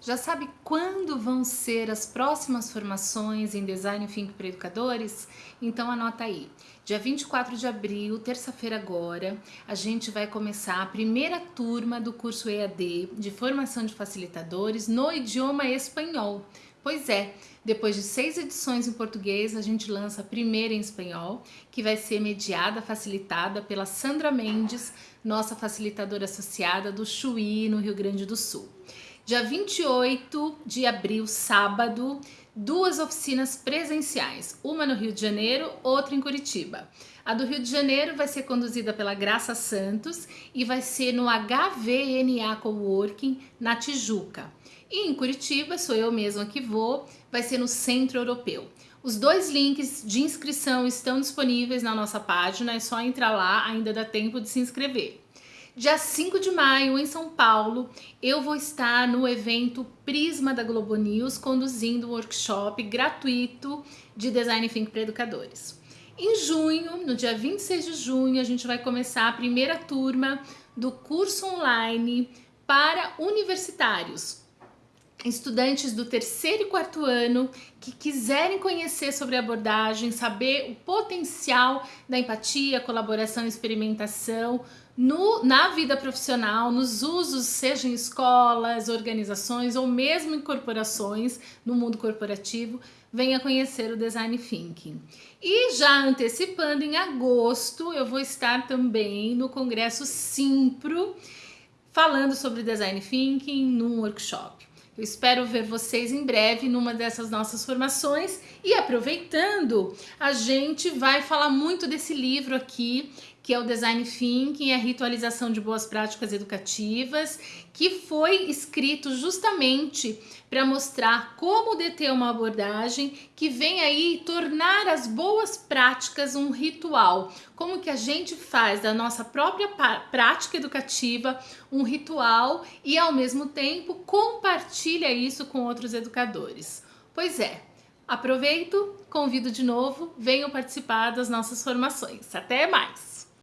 Já sabe quando vão ser as próximas formações em Design Think para Educadores? Então anota aí. Dia 24 de abril, terça-feira agora, a gente vai começar a primeira turma do curso EAD de formação de facilitadores no idioma espanhol. Pois é, depois de seis edições em português, a gente lança a primeira em espanhol, que vai ser mediada, facilitada pela Sandra Mendes, nossa facilitadora associada do Chuí, no Rio Grande do Sul. Dia 28 de abril, sábado, duas oficinas presenciais, uma no Rio de Janeiro, outra em Curitiba. A do Rio de Janeiro vai ser conduzida pela Graça Santos e vai ser no HVNA Coworking, na Tijuca. E em Curitiba, sou eu mesma que vou, vai ser no Centro Europeu. Os dois links de inscrição estão disponíveis na nossa página, é só entrar lá, ainda dá tempo de se inscrever. Dia 5 de maio, em São Paulo, eu vou estar no evento Prisma da Globo News, conduzindo um workshop gratuito de Design Think para educadores. Em junho, no dia 26 de junho, a gente vai começar a primeira turma do curso online para universitários, estudantes do terceiro e quarto ano que quiserem conhecer sobre abordagem, saber o potencial da empatia, colaboração e experimentação no, na vida profissional, nos usos, seja em escolas, organizações ou mesmo em corporações, no mundo corporativo, venha conhecer o Design Thinking. E já antecipando, em agosto, eu vou estar também no Congresso Simpro, falando sobre Design Thinking num workshop. Eu espero ver vocês em breve numa dessas nossas formações e aproveitando, a gente vai falar muito desse livro aqui, que é o Design Thinking, a ritualização de boas práticas educativas, que foi escrito justamente para mostrar como deter uma abordagem que vem aí tornar as boas práticas um ritual. Como que a gente faz da nossa própria prática educativa um ritual e ao mesmo tempo compartilha isso com outros educadores. Pois é, aproveito, convido de novo, venham participar das nossas formações. Até mais!